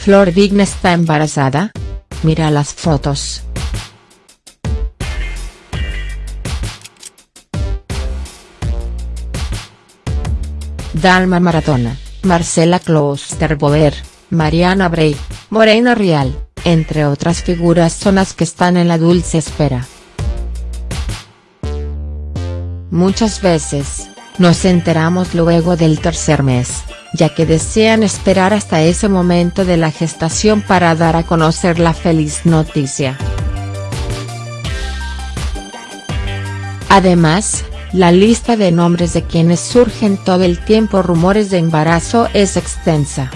¿Flor Vigna está embarazada? Mira las fotos. Dalma Maratona, Marcela Klosterboer, Mariana Bray, Morena Rial, entre otras figuras son las que están en la dulce espera. Muchas veces, nos enteramos luego del tercer mes, ya que desean esperar hasta ese momento de la gestación para dar a conocer la feliz noticia. Además, la lista de nombres de quienes surgen todo el tiempo rumores de embarazo es extensa.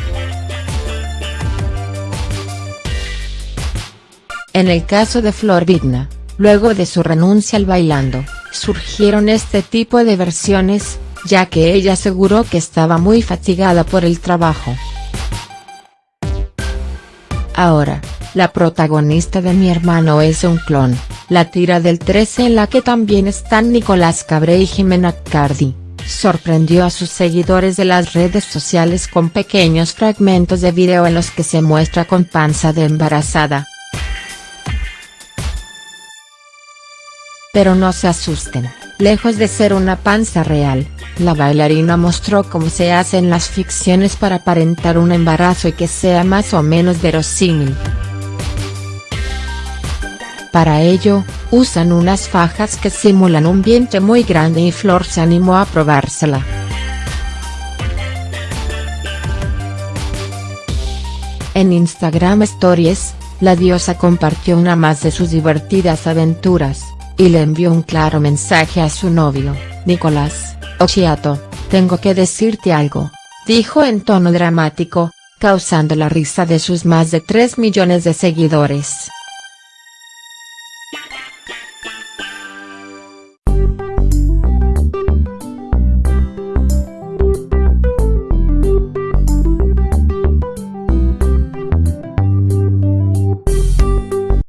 En el caso de Flor Vigna, luego de su renuncia al bailando, surgieron este tipo de versiones, ya que ella aseguró que estaba muy fatigada por el trabajo. Ahora, la protagonista de Mi hermano es un clon, la tira del 13 en la que también están Nicolás Cabré y Jimena Cardi, sorprendió a sus seguidores de las redes sociales con pequeños fragmentos de video en los que se muestra con panza de embarazada. Pero no se asusten, lejos de ser una panza real, la bailarina mostró cómo se hacen las ficciones para aparentar un embarazo y que sea más o menos verosímil. Para ello, usan unas fajas que simulan un vientre muy grande y Flor se animó a probársela. En Instagram Stories, la diosa compartió una más de sus divertidas aventuras y le envió un claro mensaje a su novio, Nicolás, Occhiato, tengo que decirte algo, dijo en tono dramático, causando la risa de sus más de 3 millones de seguidores.